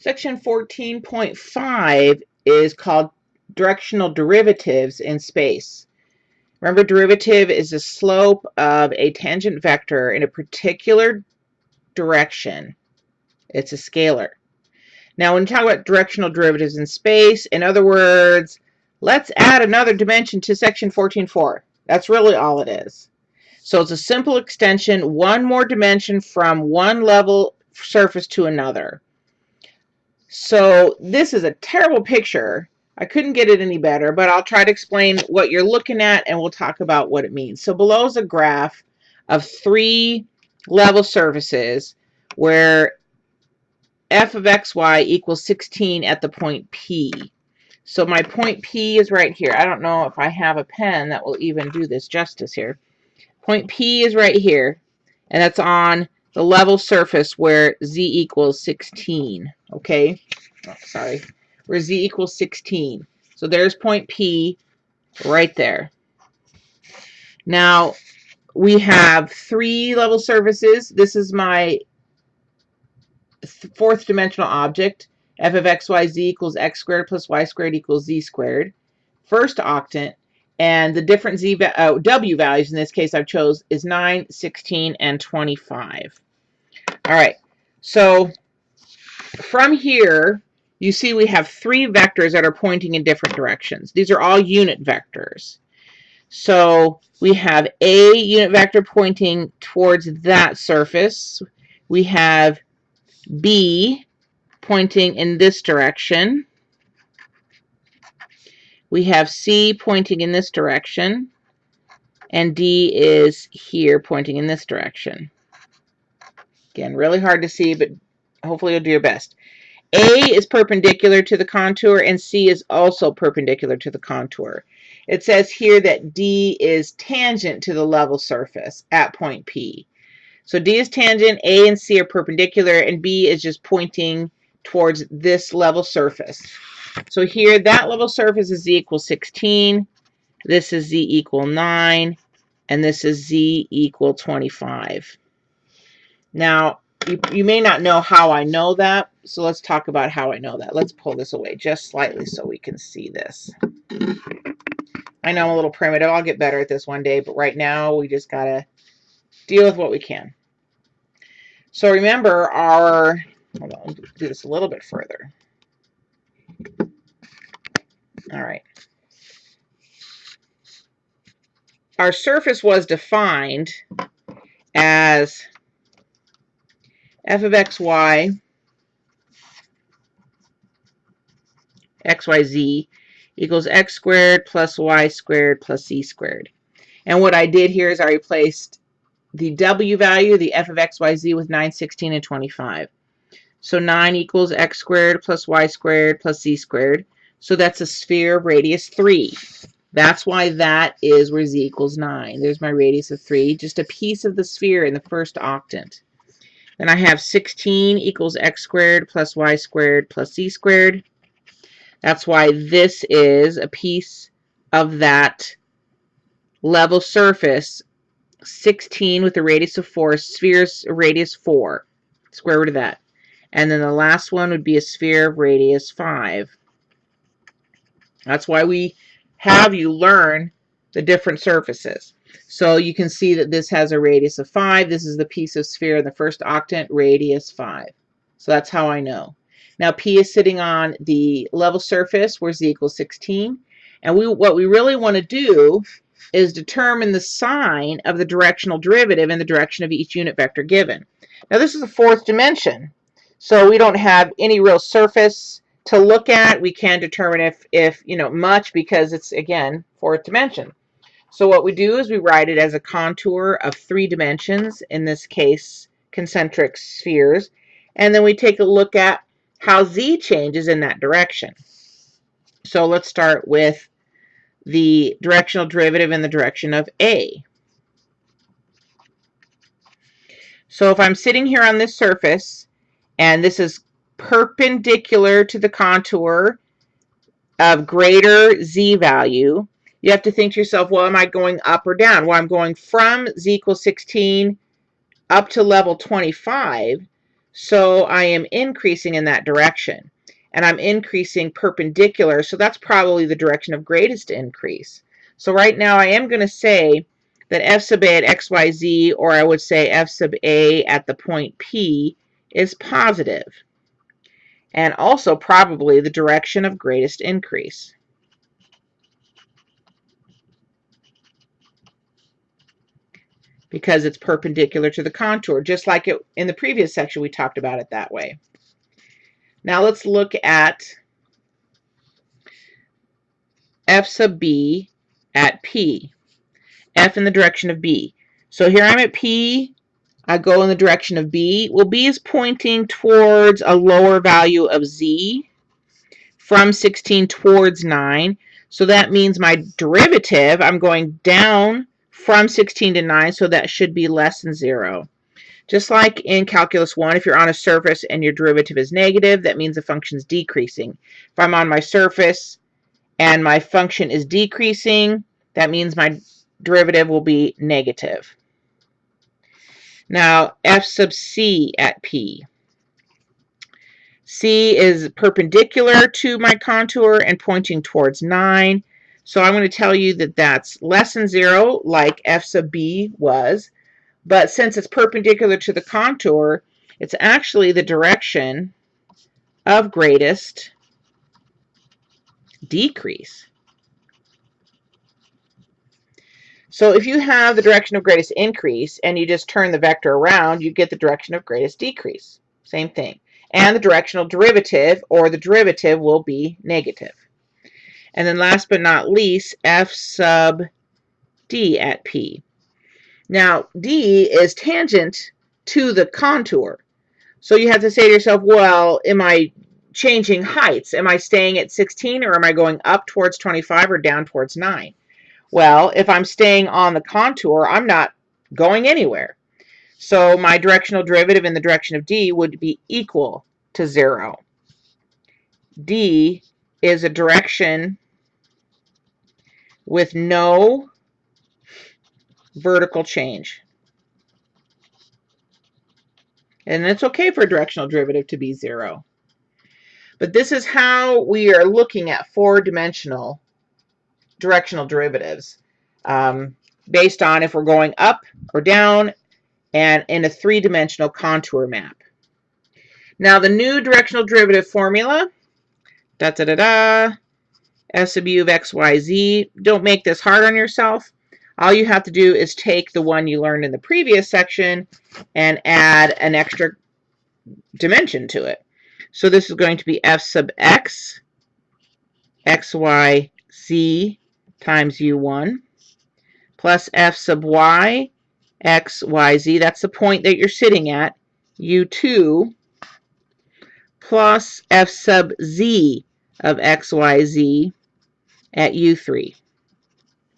Section 14.5 is called directional derivatives in space. Remember, derivative is the slope of a tangent vector in a particular direction. It's a scalar. Now, when you talk about directional derivatives in space, in other words, let's add another dimension to section 14.4. That's really all it is. So it's a simple extension, one more dimension from one level surface to another. So this is a terrible picture. I couldn't get it any better, but I'll try to explain what you're looking at and we'll talk about what it means. So below is a graph of three level surfaces where f of xy equals 16 at the point P. So my point P is right here. I don't know if I have a pen that will even do this justice here. Point P is right here, and that's on the level surface where z equals 16, okay? Oh, sorry, where z equals 16. So there's point P right there. Now, we have three level surfaces. This is my fourth dimensional object, f of x, y, z equals x squared plus y squared equals z squared. First octant, and the different z uh, w values in this case I've chose is 9, 16, and 25. All right, so from here, you see we have three vectors that are pointing in different directions. These are all unit vectors. So we have a unit vector pointing towards that surface. We have B pointing in this direction. We have C pointing in this direction. And D is here pointing in this direction. Again, really hard to see, but hopefully you'll do your best. A is perpendicular to the contour and C is also perpendicular to the contour. It says here that D is tangent to the level surface at point P. So D is tangent, A and C are perpendicular, and B is just pointing towards this level surface. So here, that level surface is Z equals 16. This is Z equal 9. And this is Z equal 25. Now, you, you may not know how I know that, so let's talk about how I know that. Let's pull this away just slightly so we can see this. I know I'm a little primitive. I'll get better at this one day, but right now we just got to deal with what we can. So remember our, hold on, do this a little bit further. All right. Our surface was defined as f of xy, xyz equals x squared plus y squared plus z squared. And what I did here is I replaced the w value, the f of xyz, with 9, 16, and 25. So 9 equals x squared plus y squared plus z squared. So that's a sphere of radius 3. That's why that is where z equals 9. There's my radius of 3, just a piece of the sphere in the first octant. Then I have 16 equals x squared plus y squared plus z squared. That's why this is a piece of that level surface 16 with a radius of 4, sphere's radius 4, square root of that. And then the last one would be a sphere of radius 5. That's why we have you learn the different surfaces. So you can see that this has a radius of 5. This is the piece of sphere in the first octant, radius 5. So that's how I know. Now P is sitting on the level surface where Z equals 16. And we what we really want to do is determine the sign of the directional derivative in the direction of each unit vector given. Now this is the fourth dimension, so we don't have any real surface to look at. We can determine if, if you know, much because it's, again, fourth dimension. So what we do is we write it as a contour of three dimensions, in this case, concentric spheres, and then we take a look at how z changes in that direction. So let's start with the directional derivative in the direction of A. So if I'm sitting here on this surface, and this is perpendicular to the contour of greater z value, you have to think to yourself, well, am I going up or down? Well, I'm going from z equals 16 up to level 25. So I am increasing in that direction. And I'm increasing perpendicular, so that's probably the direction of greatest increase. So right now I am going to say that f sub a at xyz, or I would say f sub a at the point P, is positive, and also probably the direction of greatest increase. Because it's perpendicular to the contour, just like it in the previous section we talked about it that way. Now let's look at f sub b at P. F in the direction of B. So here I'm at P, I go in the direction of B. Well, B is pointing towards a lower value of Z from 16 towards 9. So that means my derivative, I'm going down from 16 to 9, so that should be less than 0. Just like in Calculus 1, if you're on a surface and your derivative is negative, that means the function is decreasing. If I'm on my surface and my function is decreasing, that means my derivative will be negative. Now, f sub c at P. C is perpendicular to my contour and pointing towards 9. So I'm going to tell you that that's less than 0, like f sub b was. But since it's perpendicular to the contour, it's actually the direction of greatest decrease. So if you have the direction of greatest increase and you just turn the vector around, you get the direction of greatest decrease. Same thing. And the directional derivative, or the derivative, will be negative. And then last but not least, f sub d at P. Now, D is tangent to the contour. So you have to say to yourself, well, am I changing heights? Am I staying at 16 or am I going up towards 25 or down towards 9? Well, if I'm staying on the contour, I'm not going anywhere. So my directional derivative in the direction of d would be equal to 0. d is a direction with no vertical change. And it's okay for a directional derivative to be 0. But this is how we are looking at four-dimensional directional derivatives um, based on if we're going up or down and in a three-dimensional contour map. Now the new directional derivative formula, da da da da, S sub u of x, y, z. Don't make this hard on yourself. All you have to do is take the one you learned in the previous section and add an extra dimension to it. So this is going to be f sub x, x, y, z times u1 plus f sub y, x, y, z. That's the point that you're sitting at, u2 plus f sub z of x, y, z at u3.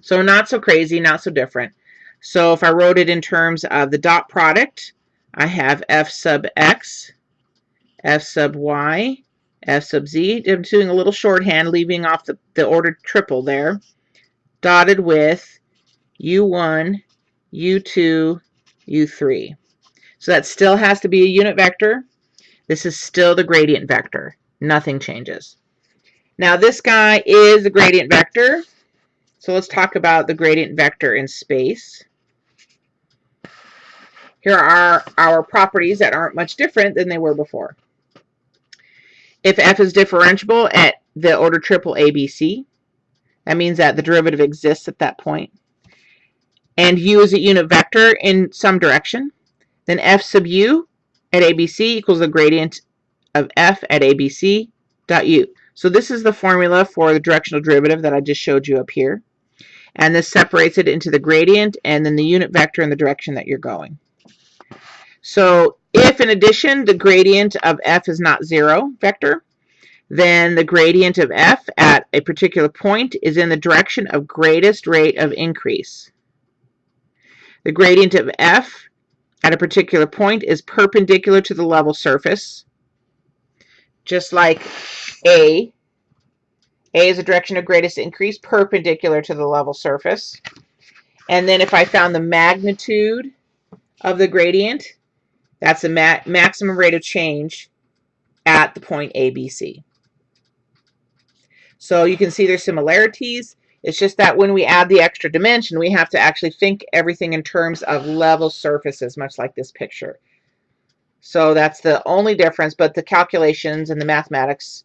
So not so crazy, not so different. So if I wrote it in terms of the dot product, I have f sub x, f sub y, f sub z. I'm doing a little shorthand, leaving off the, the ordered triple there dotted with U1, U2, U3. So that still has to be a unit vector. This is still the gradient vector. Nothing changes. Now this guy is the gradient vector. So let's talk about the gradient vector in space. Here are our properties that aren't much different than they were before. If f is differentiable at the order triple ABC, that means that the derivative exists at that point. And u is a unit vector in some direction. Then f sub u at ABC equals the gradient of f at ABC dot u. So this is the formula for the directional derivative that I just showed you up here. And this separates it into the gradient and then the unit vector in the direction that you're going. So if in addition the gradient of f is not zero vector, then the gradient of f at a particular point is in the direction of greatest rate of increase. The gradient of f at a particular point is perpendicular to the level surface, just like A. A is the direction of greatest increase, perpendicular to the level surface. And then if I found the magnitude of the gradient, That's the ma maximum rate of change at the point ABC. So you can see there's similarities. It's just that when we add the extra dimension, we have to actually think everything in terms of level surfaces, much like this picture. So that's the only difference, but the calculations and the mathematics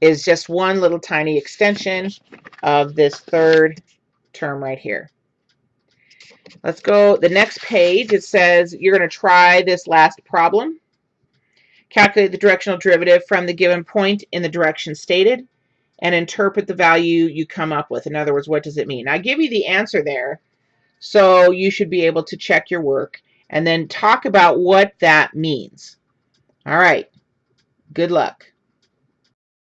is just one little tiny extension of this third term right here. Let's go the next page. It says you're going to try this last problem. Calculate the directional derivative from the given point in the direction stated and interpret the value you come up with. In other words, what does it mean? I give you the answer there, so you should be able to check your work and then talk about what that means. All right. Good luck.